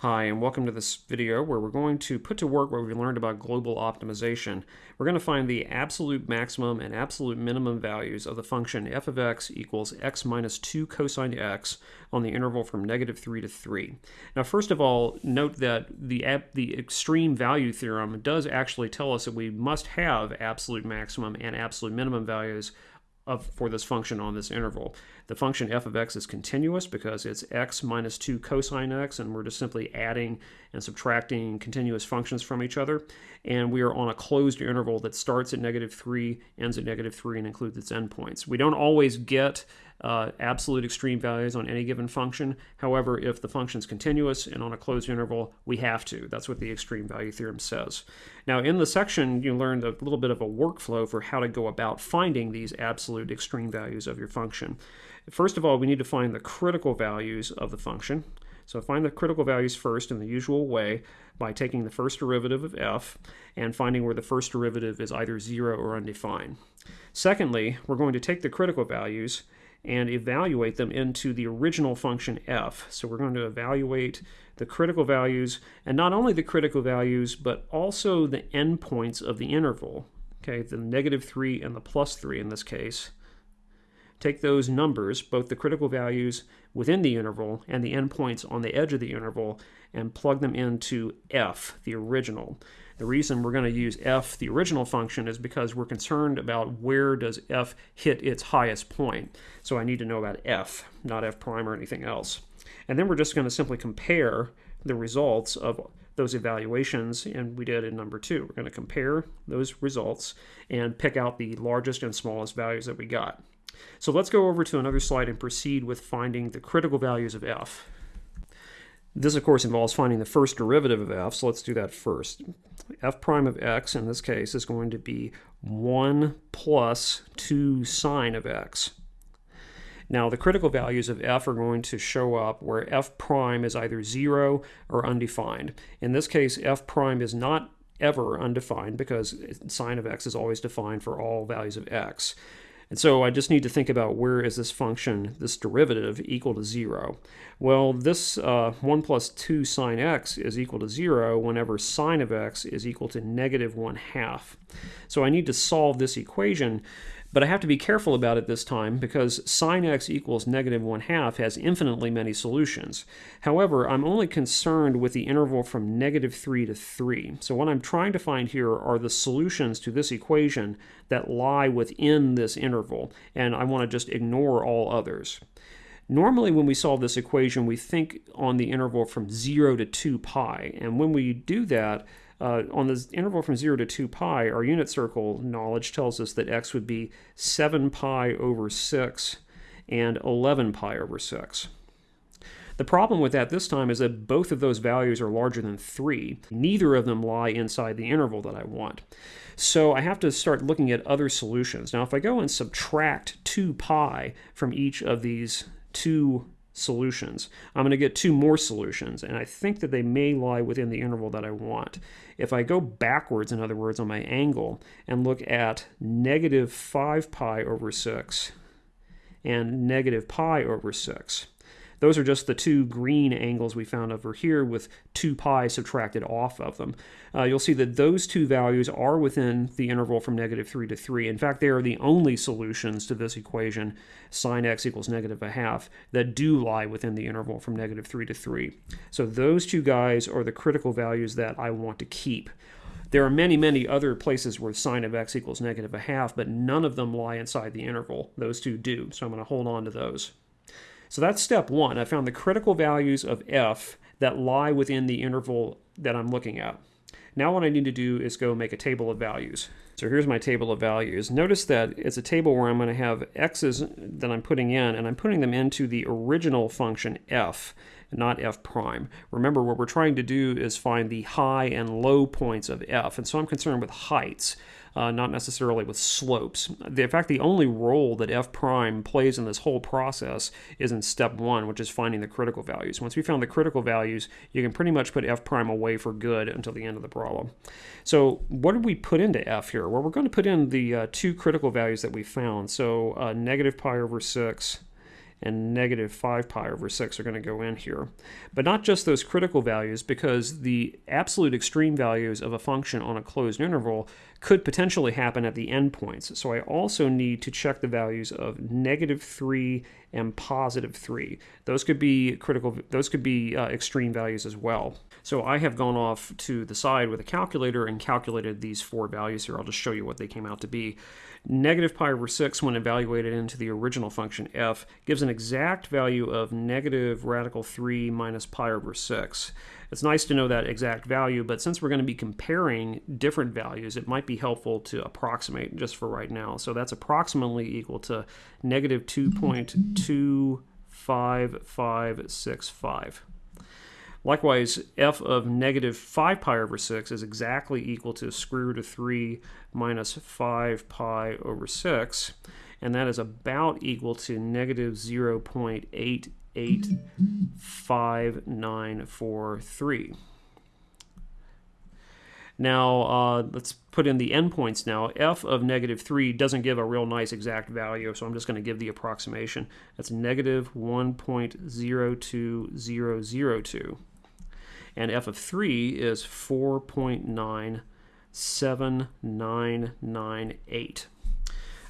Hi, and welcome to this video where we're going to put to work what we learned about global optimization. We're going to find the absolute maximum and absolute minimum values of the function f of x equals x minus 2 cosine x on the interval from negative 3 to 3. Now, first of all, note that the, the extreme value theorem does actually tell us that we must have absolute maximum and absolute minimum values of, for this function on this interval. The function f of x is continuous because it's x minus 2 cosine x, and we're just simply adding and subtracting continuous functions from each other. And we are on a closed interval that starts at negative 3, ends at negative 3, and includes its endpoints. We don't always get uh, absolute extreme values on any given function. However, if the function is continuous and on a closed interval, we have to. That's what the extreme value theorem says. Now, in the section, you learned a little bit of a workflow for how to go about finding these absolute extreme values of your function. First of all, we need to find the critical values of the function. So find the critical values first in the usual way by taking the first derivative of f and finding where the first derivative is either 0 or undefined. Secondly, we're going to take the critical values and evaluate them into the original function f. So we're going to evaluate the critical values, and not only the critical values, but also the endpoints of the interval, okay, the negative 3 and the plus 3 in this case. Take those numbers, both the critical values within the interval and the endpoints on the edge of the interval, and plug them into f, the original. The reason we're going to use f, the original function, is because we're concerned about where does f hit its highest point. So I need to know about f, not f prime or anything else. And then we're just going to simply compare the results of those evaluations, and we did in number two. We're going to compare those results and pick out the largest and smallest values that we got. So let's go over to another slide and proceed with finding the critical values of f. This, of course, involves finding the first derivative of f, so let's do that first. f prime of x, in this case, is going to be 1 plus 2 sine of x. Now, the critical values of f are going to show up where f prime is either 0 or undefined. In this case, f prime is not ever undefined because sine of x is always defined for all values of x. And so I just need to think about where is this function, this derivative, equal to 0. Well, this uh, 1 plus 2 sine x is equal to 0 whenever sine of x is equal to negative 1 half. So I need to solve this equation but I have to be careful about it this time because sine x equals negative 1 half has infinitely many solutions. However, I'm only concerned with the interval from negative 3 to 3. So what I'm trying to find here are the solutions to this equation that lie within this interval, and I want to just ignore all others. Normally when we solve this equation, we think on the interval from 0 to 2 pi, and when we do that, uh, on the interval from 0 to 2 pi, our unit circle knowledge tells us that x would be 7 pi over 6 and 11 pi over 6. The problem with that this time is that both of those values are larger than 3. Neither of them lie inside the interval that I want. So I have to start looking at other solutions. Now if I go and subtract 2 pi from each of these two solutions. I'm going to get two more solutions, and I think that they may lie within the interval that I want. If I go backwards, in other words, on my angle, and look at negative 5 pi over 6 and negative pi over 6, those are just the two green angles we found over here with 2 pi subtracted off of them. Uh, you'll see that those two values are within the interval from negative 3 to 3. In fact, they are the only solutions to this equation, sine x equals negative a half, that do lie within the interval from negative 3 to 3. So those two guys are the critical values that I want to keep. There are many, many other places where sine of x equals negative a half, but none of them lie inside the interval. Those two do, so I'm going to hold on to those. So that's step one. I found the critical values of f that lie within the interval that I'm looking at. Now what I need to do is go make a table of values. So here's my table of values. Notice that it's a table where I'm going to have x's that I'm putting in, and I'm putting them into the original function f, not f prime. Remember, what we're trying to do is find the high and low points of f, and so I'm concerned with heights uh, not necessarily with slopes. The, in fact, the only role that f prime plays in this whole process is in step one, which is finding the critical values. Once we found the critical values, you can pretty much put f prime away for good until the end of the problem. So what did we put into f here? Well, we're going to put in the uh, two critical values that we found. So uh, negative pi over 6 and negative 5 pi over 6 are going to go in here. But not just those critical values, because the absolute extreme values of a function on a closed interval could potentially happen at the endpoints. So I also need to check the values of negative 3 and positive 3. Those could be critical, those could be uh, extreme values as well. So I have gone off to the side with a calculator and calculated these four values here. I'll just show you what they came out to be. Negative pi over 6, when evaluated into the original function f, gives an exact value of negative radical 3 minus pi over 6. It's nice to know that exact value, but since we're going to be comparing different values, it might be helpful to approximate just for right now. So that's approximately equal to negative 2.25565. Likewise, f of negative 5 pi over 6 is exactly equal to square root of 3 minus 5 pi over 6, and that is about equal to negative 0.885943. Now, uh, let's put in the endpoints now. f of negative 3 doesn't give a real nice exact value, so I'm just going to give the approximation. That's negative 1.02002 and f of 3 is 4.97998.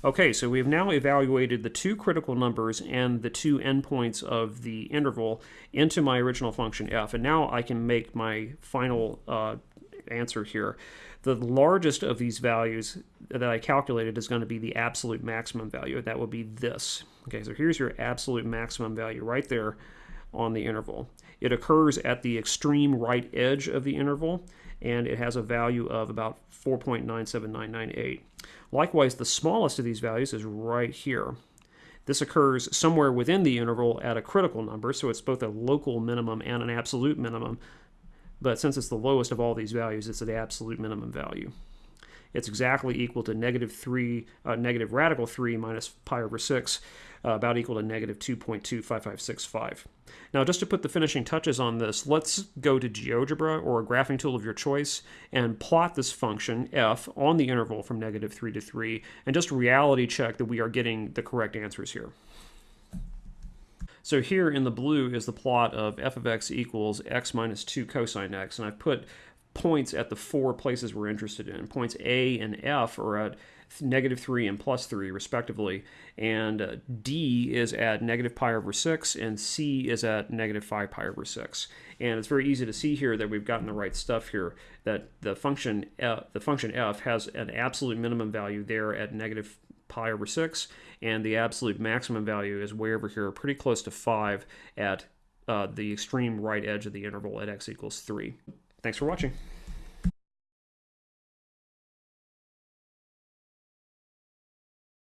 Okay, so we've now evaluated the two critical numbers and the two endpoints of the interval into my original function f, and now I can make my final uh, answer here. The largest of these values that I calculated is going to be the absolute maximum value. That would be this. Okay, so here's your absolute maximum value right there on the interval. It occurs at the extreme right edge of the interval, and it has a value of about 4.97998. Likewise, the smallest of these values is right here. This occurs somewhere within the interval at a critical number, so it's both a local minimum and an absolute minimum. But since it's the lowest of all these values, it's the absolute minimum value. It's exactly equal to negative 3, uh, negative radical 3 minus pi over 6, uh, about equal to negative 2.25565. Now, just to put the finishing touches on this, let's go to GeoGebra or a graphing tool of your choice and plot this function f on the interval from negative 3 to 3 and just reality check that we are getting the correct answers here. So here in the blue is the plot of f of x equals x minus 2 cosine x, and I've put points at the four places we're interested in. Points A and F are at negative 3 and plus 3, respectively, and uh, D is at negative pi over 6, and C is at negative 5 pi over 6. And it's very easy to see here that we've gotten the right stuff here, that the function, F, the function f has an absolute minimum value there at negative pi over 6, and the absolute maximum value is way over here, pretty close to 5 at uh, the extreme right edge of the interval at x equals 3. Thanks for watching.